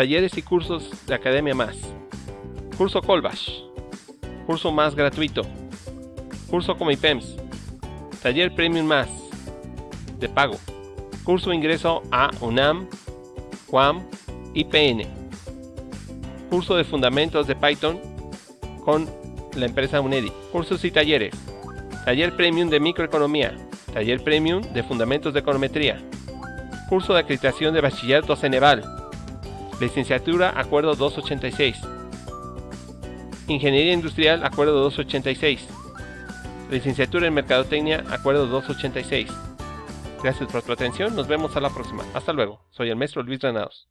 Talleres y cursos de Academia Más. Curso Colbash. Curso Más gratuito. Curso Comipems. Taller Premium Más. De pago. Curso Ingreso a UNAM, UAM y PN. Curso de Fundamentos de Python con la empresa Unedi. Cursos y talleres. Taller Premium de Microeconomía. Taller Premium de Fundamentos de Econometría. Curso de Acreditación de Bachillerato Ceneval. Licenciatura Acuerdo 286. Ingeniería Industrial Acuerdo 286. Licenciatura en Mercadotecnia Acuerdo 286. Gracias por tu atención, nos vemos a la próxima. Hasta luego, soy el maestro Luis Granados.